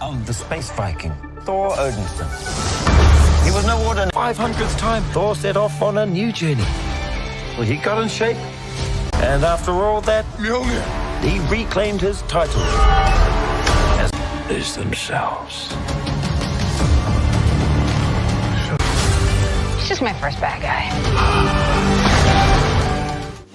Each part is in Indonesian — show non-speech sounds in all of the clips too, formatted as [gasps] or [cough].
of the space Viking, Thor Odinson. He was no ordinary. 500th time, Thor set off on a new journey. Well, he got in shape. And after all that, he reclaimed his title as is themselves. He's just my first bad guy.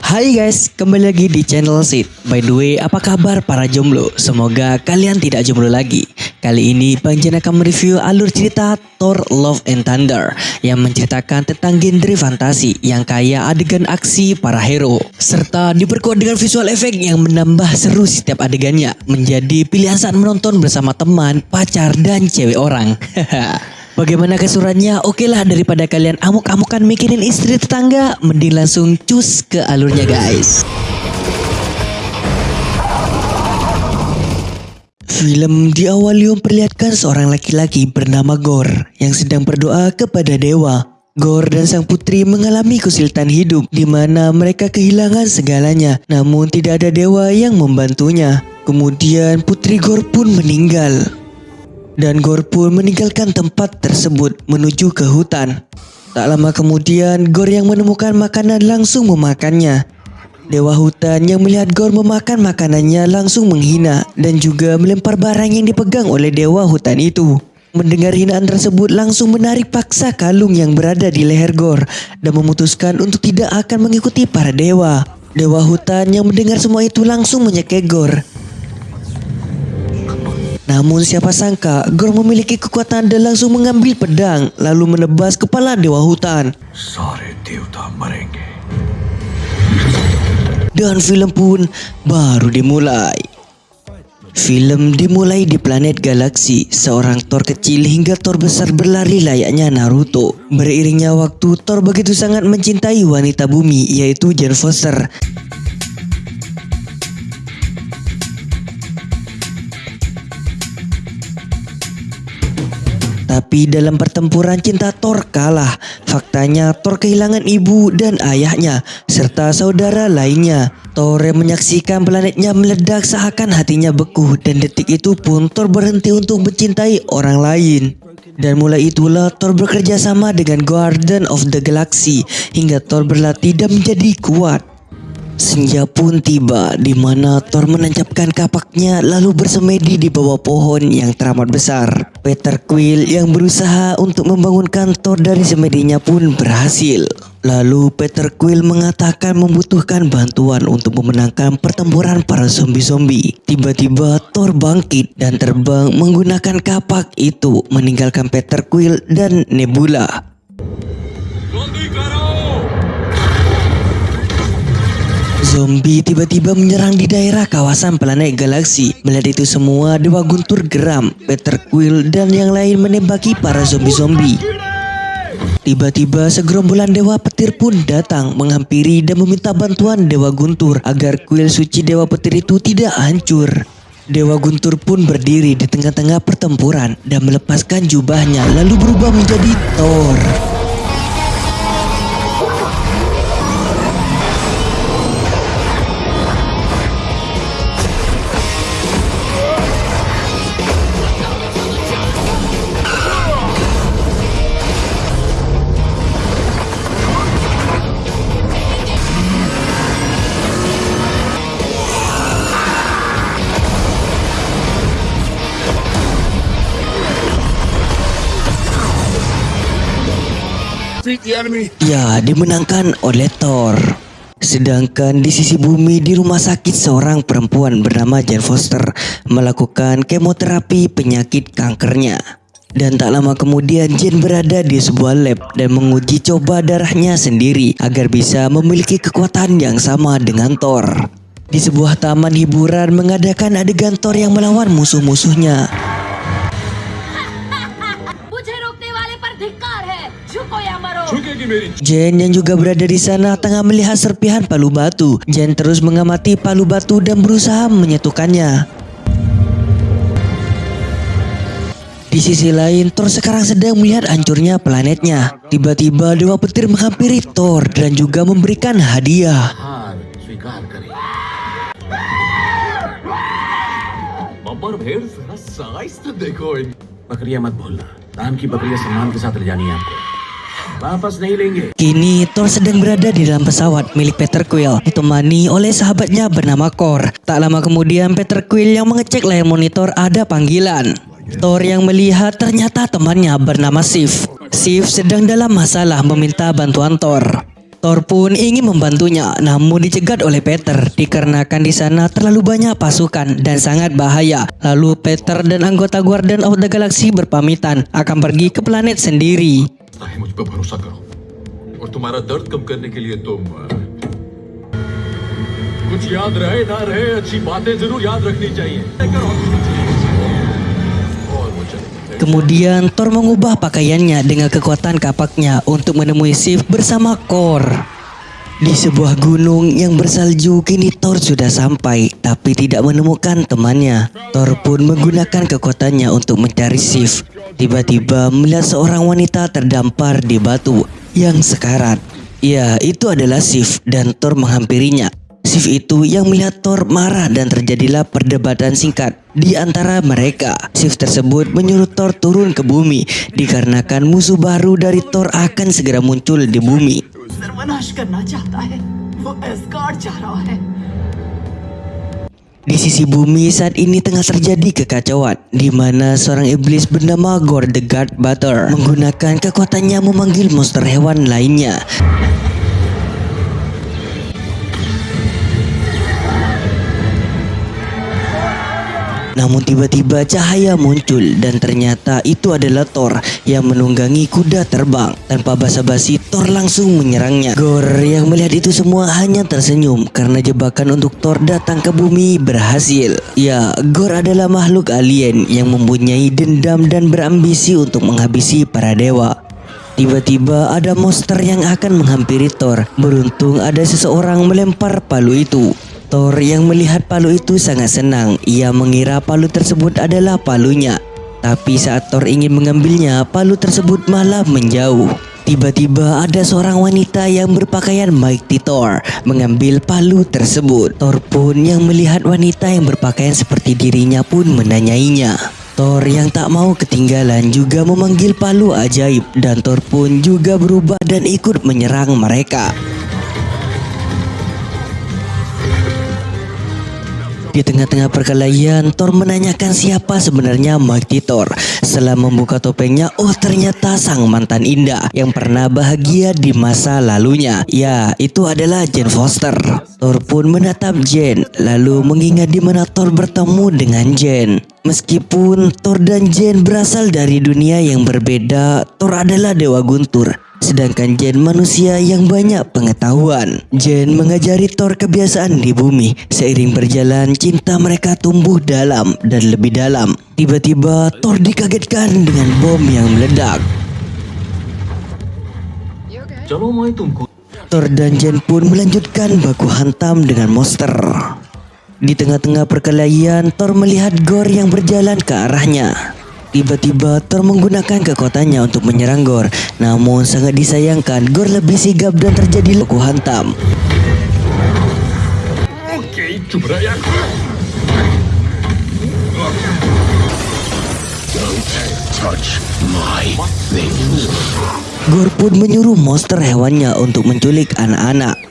Hai guys, kembali lagi di channel Sid. By the way, apa kabar para jomblo? Semoga kalian tidak jomblo lagi. Kali ini Bang Jen akan mereview alur cerita Thor Love and Thunder yang menceritakan tentang genre fantasi yang kaya adegan aksi para hero serta diperkuat dengan visual efek yang menambah seru setiap adegannya menjadi pilihan saat menonton bersama teman, pacar, dan cewek orang. [laughs] Bagaimana kesurannya? Oke lah daripada kalian amuk-amukan mikirin istri tetangga, mending langsung cus ke alurnya guys. Film diawali memperlihatkan seorang laki-laki bernama Gor yang sedang berdoa kepada dewa. Gor dan sang putri mengalami kesulitan hidup di mana mereka kehilangan segalanya, namun tidak ada dewa yang membantunya. Kemudian putri Gor pun meninggal dan Gor pun meninggalkan tempat tersebut menuju ke hutan. Tak lama kemudian, Gor yang menemukan makanan langsung memakannya. Dewa hutan yang melihat Gor memakan makanannya langsung menghina dan juga melempar barang yang dipegang oleh dewa hutan itu. Mendengar hinaan tersebut langsung menarik paksa kalung yang berada di leher Gor dan memutuskan untuk tidak akan mengikuti para dewa. Dewa hutan yang mendengar semua itu langsung menyekek Gor namun siapa sangka Gor memiliki kekuatan dan langsung mengambil pedang lalu menebas kepala dewa hutan. Dan film pun baru dimulai. Film dimulai di planet galaksi. Seorang Thor kecil hingga Thor besar berlari layaknya Naruto. Beriringnya waktu, Thor begitu sangat mencintai wanita bumi yaitu Jane Foster. Tapi dalam pertempuran cinta Thor kalah. Faktanya Thor kehilangan ibu dan ayahnya serta saudara lainnya. Thor yang menyaksikan planetnya meledak seakan hatinya beku dan detik itu pun Thor berhenti untuk mencintai orang lain. Dan mulai itulah Thor bekerja sama dengan Guardian of the Galaxy hingga Thor berlatih dan menjadi kuat. Senja pun tiba di mana Thor menancapkan kapaknya lalu bersemedi di bawah pohon yang teramat besar. Peter Quill yang berusaha untuk membangunkan Thor dari semedinya pun berhasil. Lalu Peter Quill mengatakan membutuhkan bantuan untuk memenangkan pertempuran para zombie-zombie. Tiba-tiba Thor bangkit dan terbang menggunakan kapak itu meninggalkan Peter Quill dan Nebula. Zombie tiba-tiba menyerang di daerah kawasan planet galaksi. Melihat itu semua, Dewa Guntur geram. Peter Quill dan yang lain menembaki para zombie-zombie. Tiba-tiba segerombolan Dewa Petir pun datang menghampiri dan meminta bantuan Dewa Guntur agar kuil suci Dewa Petir itu tidak hancur. Dewa Guntur pun berdiri di tengah-tengah pertempuran dan melepaskan jubahnya lalu berubah menjadi Thor. Ya, dimenangkan oleh Thor. Sedangkan di sisi bumi di rumah sakit seorang perempuan bernama Jane Foster melakukan kemoterapi penyakit kankernya. Dan tak lama kemudian Jane berada di sebuah lab dan menguji coba darahnya sendiri agar bisa memiliki kekuatan yang sama dengan Thor. Di sebuah taman hiburan mengadakan adegan Thor yang melawan musuh-musuhnya. Jen yang juga berada di sana tengah melihat serpihan palu batu. Jen terus mengamati palu batu dan berusaha menyatukannya. Di sisi lain, Thor sekarang sedang melihat hancurnya planetnya. Tiba-tiba Dewa Petir menghampiri Thor dan juga memberikan hadiah. और भेड़ जरा साइज तो देखो इन बकरियां मत भूलना दान की बकरियां सम्मान के साथ ले जानी है आपको Kini Thor sedang berada di dalam pesawat milik Peter Quill ditemani oleh sahabatnya bernama Kor. Tak lama kemudian Peter Quill yang mengecek layar monitor ada panggilan. Thor yang melihat ternyata temannya bernama Sif. Sif sedang dalam masalah meminta bantuan Thor. Thor pun ingin membantunya, namun dicegat oleh Peter dikarenakan di sana terlalu banyak pasukan dan sangat bahaya. Lalu Peter dan anggota Guardian of the Galaxy berpamitan akan pergi ke planet sendiri. है मुझ पर भरोसा करो और तुम्हारा दर्द कम करने के लिए तुम अ, कुछ याद रहे ना रहे अच्छी बातें जरूर याद रखनी चाहिए करो और वो चले गए। Kemudian Thor mengubah pakaiannya dengan kekuatan kapaknya untuk menemui Sif bersama Kor. Di sebuah gunung yang bersalju kini Thor sudah sampai tapi tidak menemukan temannya. Thor pun menggunakan kekuatannya untuk mencari Sif. Tiba-tiba melihat seorang wanita terdampar di batu yang sekarat. Ya, itu adalah Sif dan Thor menghampirinya. Sif itu yang melihat Thor marah dan terjadilah perdebatan singkat di antara mereka. Sif tersebut menyuruh Thor turun ke bumi dikarenakan musuh baru dari Thor akan segera muncul di bumi. Di sisi bumi saat ini tengah terjadi kekacauan di mana seorang iblis bernama Gore the God Butter menggunakan kekuatannya memanggil monster hewan lainnya. Namun tiba-tiba cahaya muncul dan ternyata itu adalah Thor yang menunggangi kuda terbang. Tanpa basa-basi Thor langsung menyerangnya. Gore yang melihat itu semua hanya tersenyum karena jebakan untuk Thor datang ke bumi berhasil. Ya, Gore adalah makhluk alien yang mempunyai dendam dan berambisi untuk menghabisi para dewa. Tiba-tiba ada monster yang akan menghampiri Thor. Beruntung ada seseorang melempar palu itu. Thor yang melihat palu itu sangat senang. Ia mengira palu tersebut adalah palunya. Tapi saat Thor ingin mengambilnya, palu tersebut malah menjauh. Tiba-tiba ada seorang wanita yang berpakaian Mighty Thor mengambil palu tersebut. Thor pun yang melihat wanita yang berpakaian seperti dirinya pun menanyainya. Thor yang tak mau ketinggalan juga memanggil palu ajaib dan Thor pun juga berubah dan ikut menyerang mereka. Di tengah-tengah perkelahian, Thor menanyakan siapa sebenarnya Mighty Thor. Setelah membuka topengnya, oh ternyata sang mantan Indah yang pernah bahagia di masa lalunya. Ya, itu adalah Jane Foster. Thor pun menatap Jane, lalu mengingat di mana Thor bertemu dengan Jane. Meskipun Thor dan Jane berasal dari dunia yang berbeda, Thor adalah dewa guntur. Sedangkan Jen manusia yang banyak pengetahuan. Jen mengajari Thor kebiasaan di bumi. Seiring berjalan, cinta mereka tumbuh dalam dan lebih dalam. Tiba-tiba Thor dikagetkan dengan bom yang meledak. Thor dan Jen pun melanjutkan baku hantam dengan monster. Di tengah-tengah perkelahian, Thor melihat Gor yang berjalan ke arahnya. Tiba-tiba Thor menggunakan kekuatannya untuk menyerang Gor. Namun sangat disayangkan Gor lebih sigap dan terjadi leku hantam. Oke, coba ya. Gor pun menyuruh monster hewannya untuk menculik anak-anak.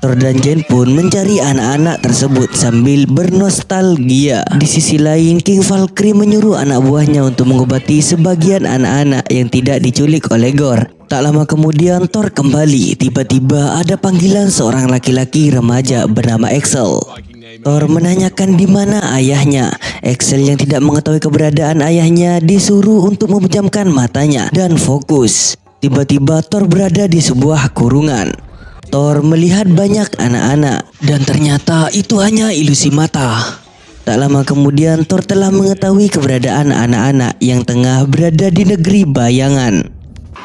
Thor dan Jen pun mencari anak-anak tersebut sambil bernostalgia. Di sisi lain, King Valkyrie menyuruh anak buahnya untuk mengobati sebagian anak-anak yang tidak diculik oleh Gore. Tak lama kemudian Thor kembali. Tiba-tiba ada panggilan seorang laki-laki remaja bernama Axel. Thor menanyakan di mana ayahnya. Axel yang tidak mengetahui keberadaan ayahnya disuruh untuk memejamkan matanya dan fokus. Tiba-tiba Thor berada di sebuah kurungan. Thor melihat banyak anak-anak dan ternyata itu hanya ilusi mata. Tak lama kemudian Thor telah mengetahui keberadaan anak-anak yang tengah berada di negeri bayangan.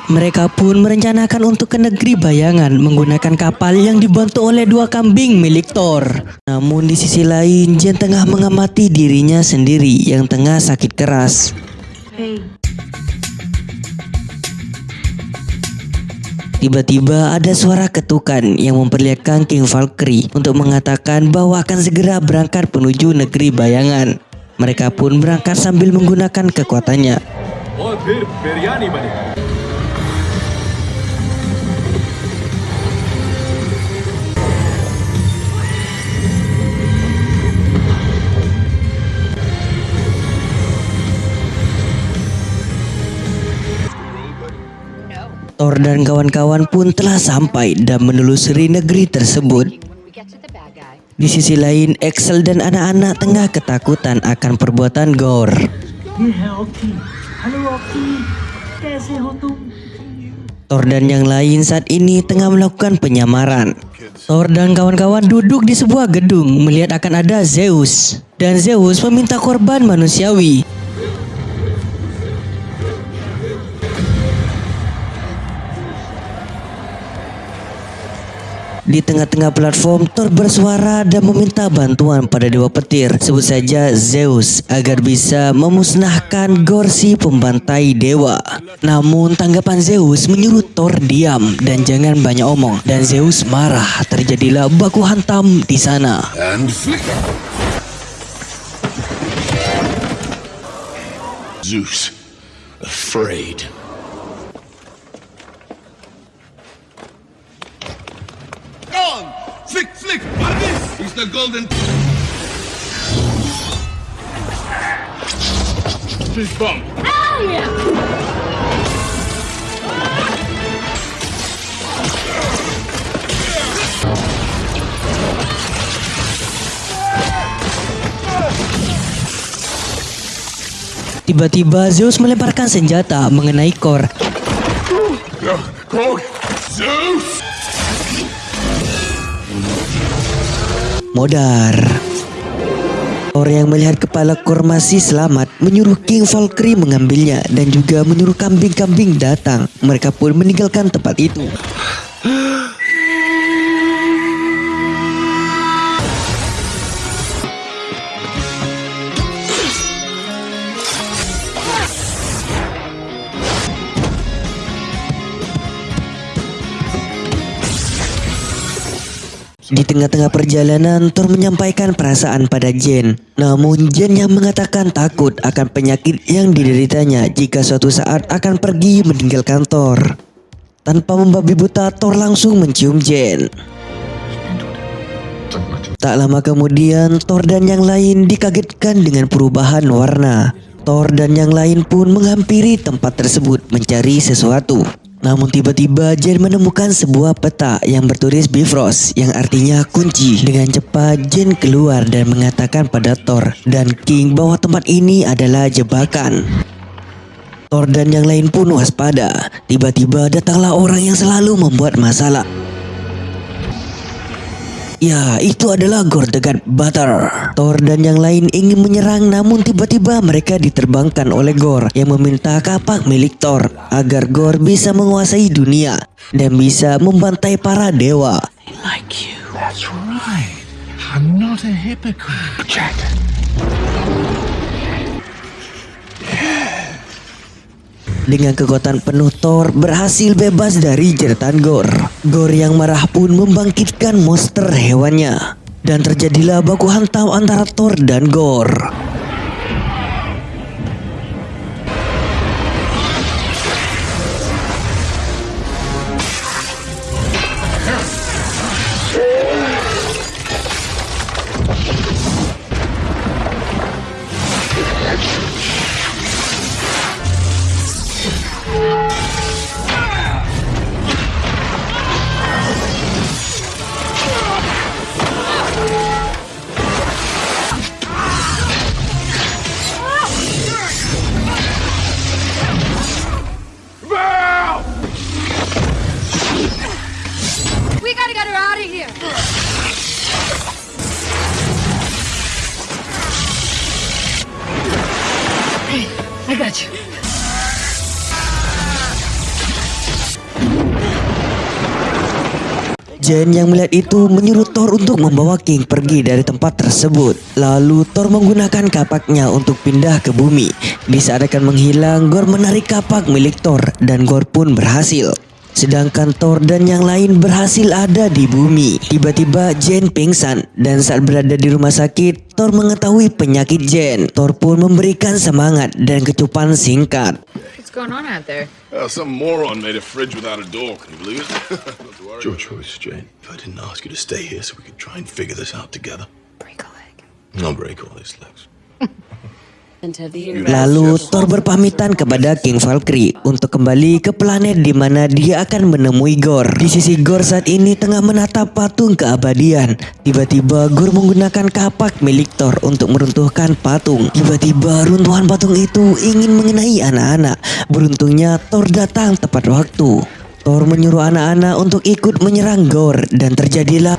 Mereka pun merencanakan untuk ke negeri bayangan menggunakan kapal yang dibantu oleh dua kambing milik Thor. Namun di sisi lain, Jen tengah mengamati dirinya sendiri yang tengah sakit keras. Tiba-tiba ada suara ketukan yang memperlihatkan King Valkyrie untuk mengatakan bahwa akan segera berangkat menuju negeri bayangan. Mereka pun berangkat sambil menggunakan kekuatannya. Thor dan kawan-kawan pun telah sampai dan menelusuri negeri tersebut. Di sisi lain, Excel dan anak-anak tengah ketakutan akan perbuatan Gore. Thor dan yang lain saat ini tengah melakukan penyamaran. Thor dan kawan-kawan duduk di sebuah gedung melihat akan ada Zeus. Dan Zeus meminta korban manusiawi Di tengah-tengah platform, Thor bersuara dan meminta bantuan pada dewa petir, sebut saja Zeus, agar bisa memusnahkan Gorsi pembantai dewa. Namun tanggapan Zeus menyuruh Thor diam dan jangan banyak omong. Dan Zeus marah, terjadilah baku hantam di sana. Zeus, afraid. The golden. Fist bump. Tiba-tiba Zeus melemparkan senjata mengenai Kor. Korg! Modar. Thor yang melihat kepala Kor masih selamat menyuruh King Valkyrie mengambilnya dan juga menyuruh kambing-kambing datang. Mereka pun meninggalkan tempat itu. [gasps] Di tengah-tengah perjalanan, Thor menyampaikan perasaan pada Jen. Namun Jen yang mengatakan takut akan penyakit yang dideritanya jika suatu saat akan pergi meninggalkan Thor. Tanpa membabi buta, Thor langsung mencium Jen. Tak lama kemudian, Thor dan yang lain dikagetkan dengan perubahan warna. Thor dan yang lain pun menghampiri tempat tersebut mencari sesuatu. Namun tiba-tiba Jen menemukan sebuah peta yang bertulis Bifrost yang artinya kunci. Dengan cepat Jen keluar dan mengatakan pada Thor dan King bahwa tempat ini adalah jebakan. Thor dan yang lain pun waspada. Tiba-tiba datanglah orang yang selalu membuat masalah. Ya, itu adalah Gore the God Butter. Thor dan yang lain ingin menyerang namun tiba-tiba mereka diterbangkan oleh Gore yang meminta kapak milik Thor agar Gore bisa menguasai dunia dan bisa membantai para dewa. That's right. I'm not a hypocrite. Jack. Dengan kekuatan penuh Thor berhasil bebas dari jeratan Gore. Gore yang marah pun membangkitkan monster hewannya. Dan terjadilah baku hantam antara Thor dan Gore. Jen yang melihat itu menyuruh Thor untuk membawa King pergi dari tempat tersebut. Lalu Thor menggunakan kapaknya untuk pindah ke bumi. Di saat akan menghilang, Gore menarik kapak milik Thor dan Gore pun berhasil. Sedangkan Thor dan yang lain berhasil ada di bumi. Tiba-tiba Jane pingsan dan saat berada di rumah sakit, Thor mengetahui penyakit Jane. Thor pun memberikan semangat dan kecupan singkat. What's going on out there? Uh, some moron made a fridge without a door. Can you believe it? [laughs] Not to. Your choice, Jane. If I didn't ask you to stay here so we could try and figure this out together. Break a leg. I'll break all these legs. [laughs] Lalu Thor berpamitan kepada King Valkyrie untuk kembali ke planet di mana dia akan menemui Gore. Di sisi Gore saat ini tengah menatap patung keabadian. Tiba-tiba Gore menggunakan kapak milik Thor untuk meruntuhkan patung. Tiba-tiba runtuhan patung itu ingin mengenai anak-anak. Beruntungnya Thor datang tepat waktu. Thor menyuruh anak-anak untuk ikut menyerang Gore dan terjadilah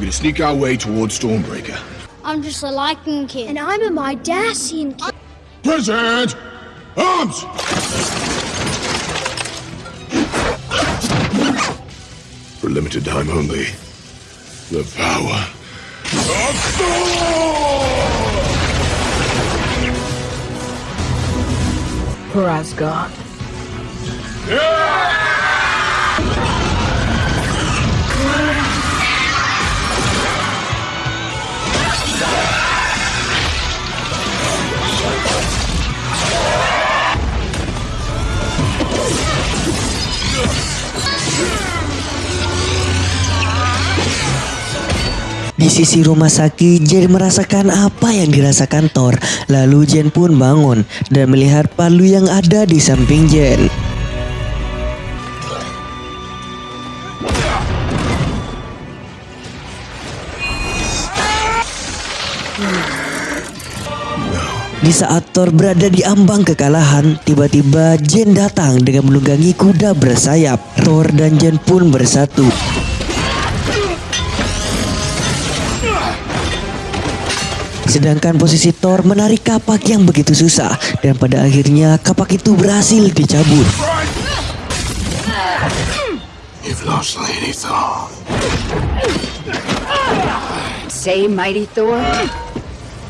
We're gonna sneak our way towards Stormbreaker. I'm just a liking kid. And I'm a Midassian kid. Present! Arms! For limited time only. The power of Thor! For Asgard. Di sisi rumah sakit, Jen merasakan apa yang dirasakan Thor. Lalu Jen pun bangun dan melihat palu yang ada di samping Jen. Di saat Thor berada di ambang kekalahan, tiba-tiba Jen datang dengan menunggangi kuda bersayap. Thor dan Jen pun bersatu. Sedangkan posisi Thor menarik kapak yang begitu susah dan pada akhirnya kapak itu berhasil dicabut. You've lost Lady Thor. Say, mighty Thor.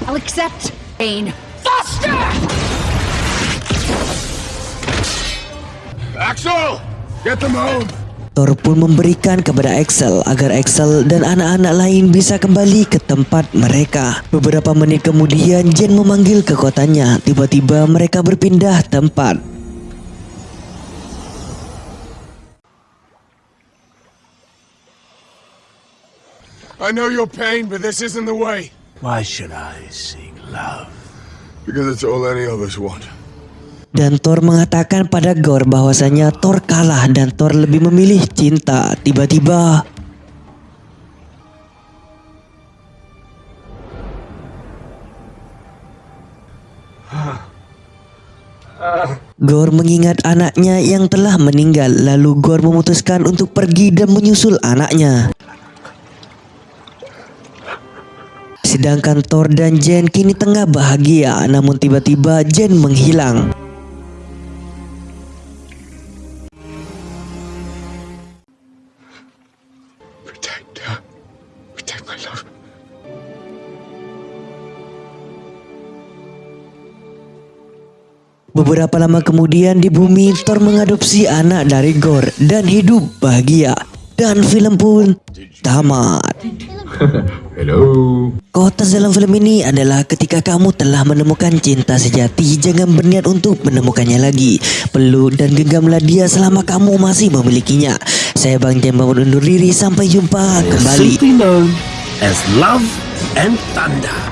I'll accept pain. Faster! Axel! Get them home! Thor pun memberikan kepada Axel agar Axel dan anak-anak lain bisa kembali ke tempat mereka. Beberapa menit kemudian Jen memanggil kekuatannya. Tiba-tiba mereka berpindah tempat. I know your pain, but this isn't the way. Why should I seek love? Because it's all any of us want. Dan Thor mengatakan pada Gore bahwasanya Thor kalah dan Thor lebih memilih cinta. Tiba-tiba Gore mengingat anaknya yang telah meninggal lalu Gore memutuskan untuk pergi dan menyusul anaknya. Sedangkan Thor dan Jen kini tengah bahagia namun tiba-tiba Jen menghilang. Beberapa lama kemudian di bumi Thor mengadopsi anak dari Gore dan hidup bahagia. Dan film pun tamat. [laughs] Hello. Kotas dalam film ini adalah ketika kamu telah menemukan cinta sejati, jangan berniat untuk menemukannya lagi. Peluk dan genggamlah dia selama kamu masih memilikinya. Saya Bang Jem pamit undur diri, sampai jumpa kembali. As love and thunder.